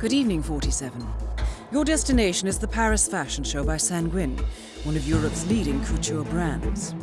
Good evening, 47. Your destination is the Paris Fashion Show by Sanguine, one of Europe's leading couture brands.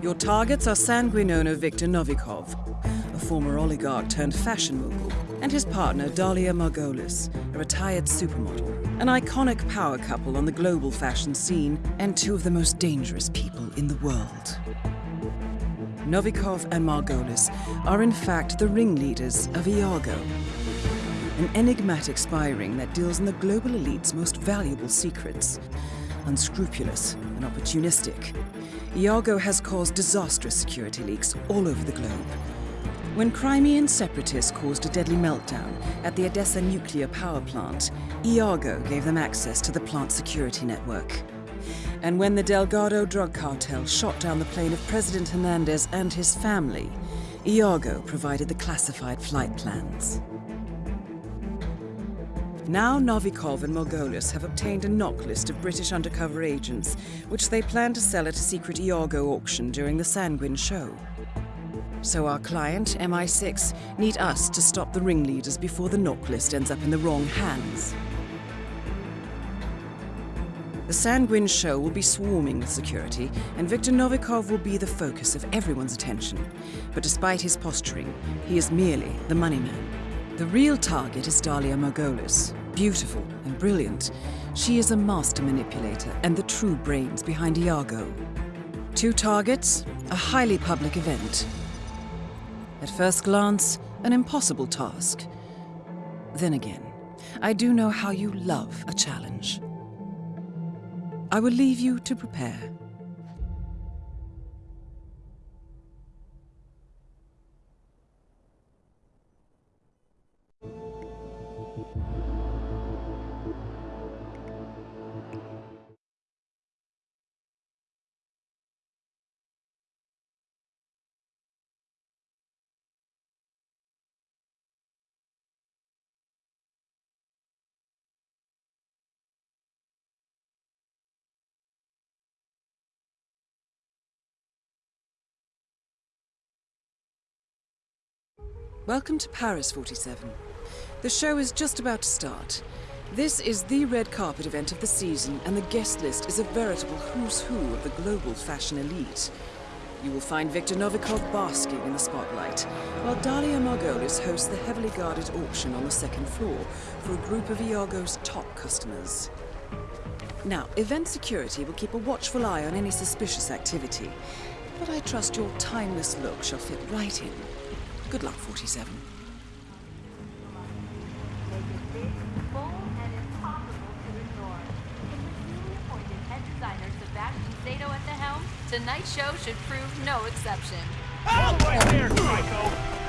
Your targets are Sanguine owner Viktor Novikov, a former oligarch turned fashion mogul, and his partner Dalia Margolis, a retired supermodel, an iconic power couple on the global fashion scene, and two of the most dangerous people in the world. Novikov and Margolis are in fact the ringleaders of Iago, an enigmatic spy ring that deals in the global elite's most valuable secrets. Unscrupulous and opportunistic, Iago has caused disastrous security leaks all over the globe. When Crimean separatists caused a deadly meltdown at the Odessa nuclear power plant, Iago gave them access to the plant security network. And when the Delgado drug cartel shot down the plane of President Hernandez and his family, Iago provided the classified flight plans. Now Novikov and Margolis have obtained a NOC list of British undercover agents, which they plan to sell at a secret Iago auction during the Sanguine show. So our client, MI6, need us to stop the ringleaders before the NOC list ends up in the wrong hands. The Sanguine show will be swarming with security, and Viktor Novikov will be the focus of everyone's attention. But despite his posturing, he is merely the money man. The real target is Dalia Margolis. Beautiful and brilliant, she is a master manipulator and the true brains behind Iago. Two targets, a highly public event. At first glance, an impossible task. Then again, I do know how you love a challenge. I will leave you to prepare. Welcome to Paris 47. The show is just about to start. This is the red carpet event of the season, and the guest list is a veritable who's who of the global fashion elite. You will find Viktor Novikov basking in the spotlight, while Dalia Margolis hosts the heavily guarded auction on the second floor for a group of Iago's top customers. Now, event security will keep a watchful eye on any suspicious activity, but I trust your timeless look shall fit right in. Good luck, 47. Tonight's show should prove no exception. Oh, Out right there, Psycho!